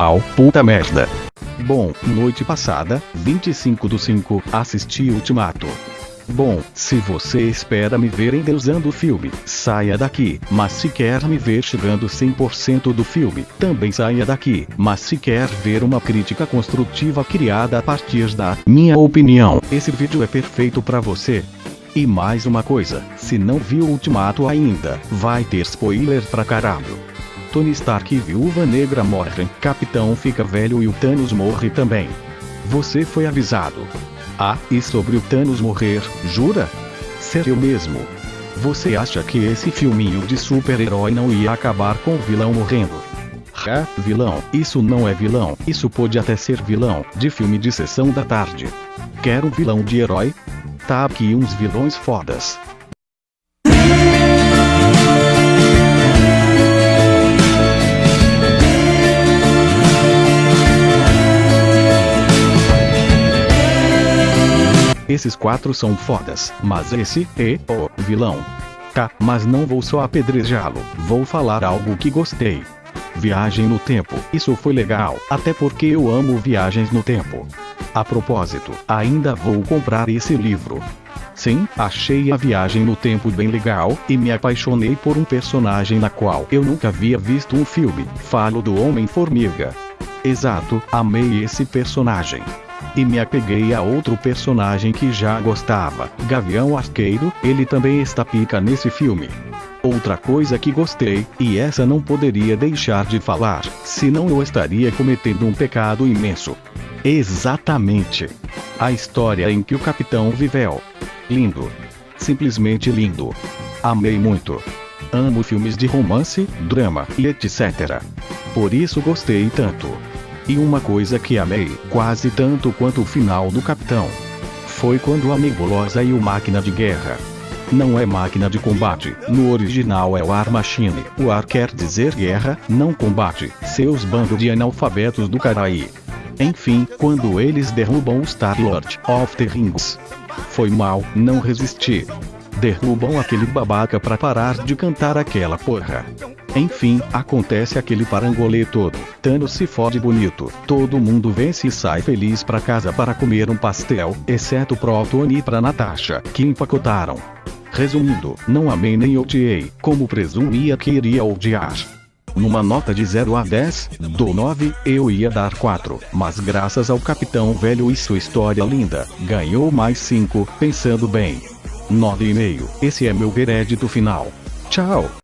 Au, puta merda. Bom, noite passada, 25 do 5, assisti Ultimato. Bom, se você espera me ver endeusando o filme, saia daqui. Mas se quer me ver chegando 100% do filme, também saia daqui. Mas se quer ver uma crítica construtiva criada a partir da minha opinião, esse vídeo é perfeito para você. E mais uma coisa, se não viu Ultimato ainda, vai ter spoiler pra caralho. Tony Stark e Viúva Negra morrem, Capitão fica velho e o Thanos morre também. Você foi avisado. Ah, e sobre o Thanos morrer, jura? Sério mesmo? Você acha que esse filminho de super-herói não ia acabar com o vilão morrendo? Ah, vilão, isso não é vilão, isso pode até ser vilão, de filme de sessão da tarde. Quer um vilão de herói? Tá aqui uns vilões fodas. Esses quatro são fodas, mas esse é o vilão. Tá, mas não vou só apedrejá-lo, vou falar algo que gostei. Viagem no tempo, isso foi legal, até porque eu amo viagens no tempo. A propósito, ainda vou comprar esse livro. Sim, achei a viagem no tempo bem legal, e me apaixonei por um personagem na qual eu nunca havia visto um filme. Falo do Homem-Formiga. Exato, amei esse personagem. E me apeguei a outro personagem que já gostava, Gavião Arqueiro, ele também está pica nesse filme. Outra coisa que gostei, e essa não poderia deixar de falar, senão eu estaria cometendo um pecado imenso. Exatamente. A história em que o capitão viveu. Lindo. Simplesmente lindo. Amei muito. Amo filmes de romance, drama e etc. Por isso gostei tanto. E uma coisa que amei, quase tanto quanto o final do Capitão. Foi quando a nebulosa e o máquina de guerra. Não é máquina de combate, no original é o War Machine. O ar quer dizer guerra, não combate, seus bandos de analfabetos do caraí. Enfim, quando eles derrubam o Star-Lord of the Rings. Foi mal, não resisti. Derrubam aquele babaca pra parar de cantar aquela porra. Enfim, acontece aquele parangolê todo. Thanos se fode bonito. Todo mundo vence e sai feliz pra casa para comer um pastel, exceto pro Tony e pra Natasha, que empacotaram. Resumindo, não amei nem odiei, como presumia que iria odiar. Numa nota de 0 a 10, do 9, eu ia dar 4, mas graças ao Capitão Velho e sua história linda, ganhou mais 5, pensando bem. 9,5, esse é meu veredito final. Tchau.